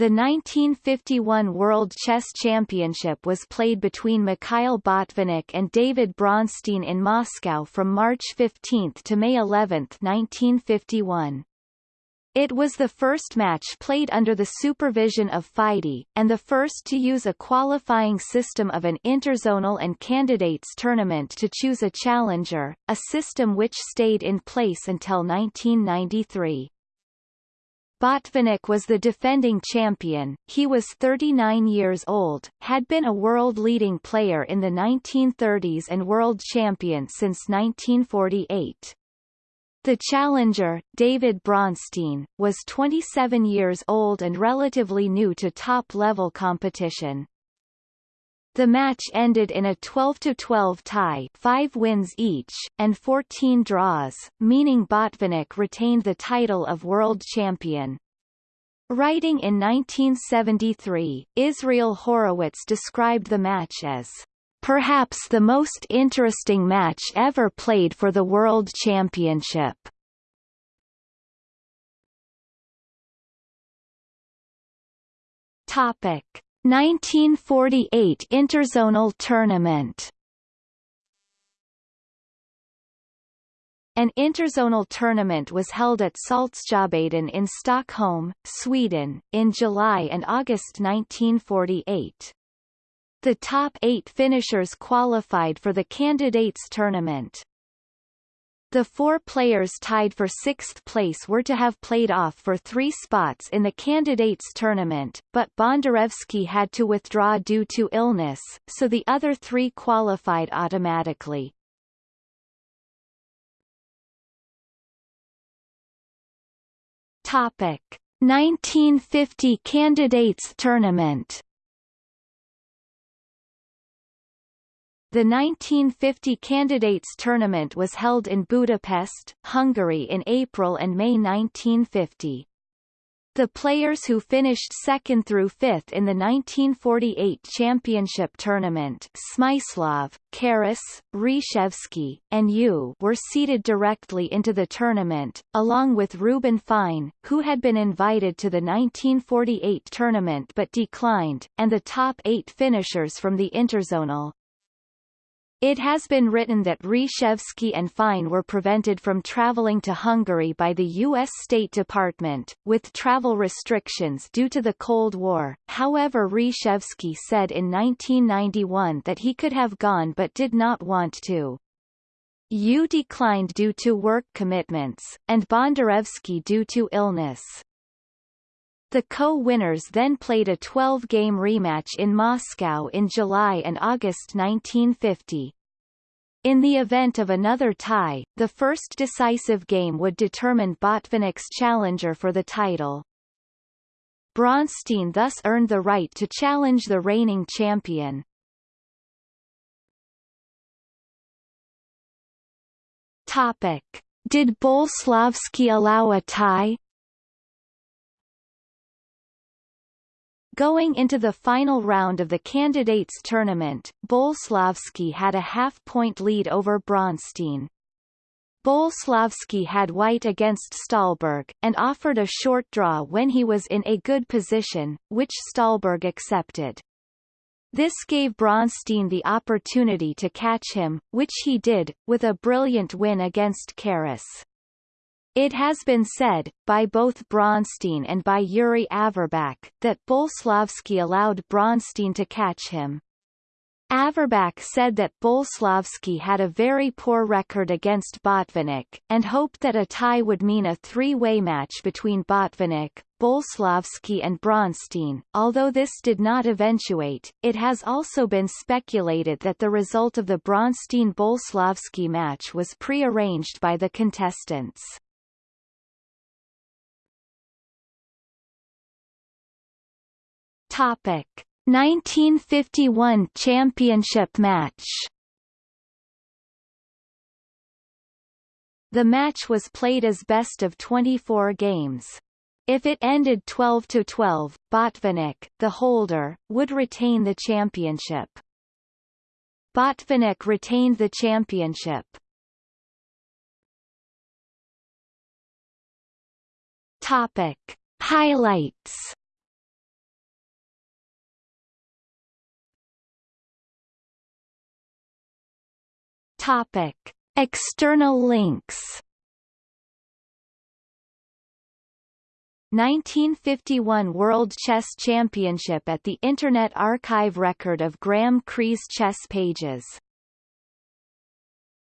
The 1951 World Chess Championship was played between Mikhail Botvinnik and David Bronstein in Moscow from March 15 to May 11, 1951. It was the first match played under the supervision of FIDE, and the first to use a qualifying system of an interzonal and candidates tournament to choose a challenger, a system which stayed in place until 1993. Botvinnik was the defending champion, he was 39 years old, had been a world-leading player in the 1930s and world champion since 1948. The challenger, David Bronstein, was 27 years old and relatively new to top-level competition. The match ended in a 12-12 tie 5 wins each, and 14 draws, meaning Botvinnik retained the title of world champion. Writing in 1973, Israel Horowitz described the match as perhaps the most interesting match ever played for the World Championship. Topic 1948 Interzonal Tournament An interzonal tournament was held at Saltsjöbaden in Stockholm, Sweden, in July and August 1948. The top eight finishers qualified for the candidates tournament. The four players tied for sixth place were to have played off for three spots in the candidates tournament, but Bondarevsky had to withdraw due to illness, so the other three qualified automatically. Topic: 1950 candidates tournament The 1950 Candidates Tournament was held in Budapest, Hungary in April and May 1950. The players who finished second through fifth in the 1948 championship tournament Smyslov, Keres, Reshevsky, and Euwe were seeded directly into the tournament, along with Reuben Fine, who had been invited to the 1948 tournament but declined, and the top eight finishers from the interzonal. It has been written that Reshevsky and Fine were prevented from traveling to Hungary by the U.S. State Department, with travel restrictions due to the Cold War. However Reshevsky said in 1991 that he could have gone but did not want to. Euwe declined due to work commitments, and Bondarevsky due to illness. The co-winners then played a 12-game rematch in Moscow in July and August 1950. In the event of another tie, the first decisive game would determine Botvinnik's challenger for the title. Bronstein thus earned the right to challenge the reigning champion. Topic. Did Boleslavsky allow a tie? Going into the final round of the candidates tournament, Boleslavsky had a half-point lead over Bronstein. Boleslavsky had white against Ståhlberg, and offered a short draw when he was in a good position, which Ståhlberg accepted. This gave Bronstein the opportunity to catch him, which he did, with a brilliant win against Keres. It has been said, by both Bronstein and by Yuri Averbakh, that Boleslavsky allowed Bronstein to catch him. Averbakh said that Boleslavsky had a very poor record against Botvinnik, and hoped that a tie would mean a three-way match between Botvinnik, Boleslavsky and Bronstein. Although this did not eventuate, it has also been speculated that the result of the Bronstein-Boleslavsky match was pre-arranged by the contestants. Topic 1951 championship match The match was played as best of 24 games. If it ended 12 to 12, Botvinnik, the holder, would retain the championship. Botvinnik retained the championship. Topic: Highlights Topic. External links 1951 World Chess Championship at the Internet Archive Record of Graeme Cree's chess pages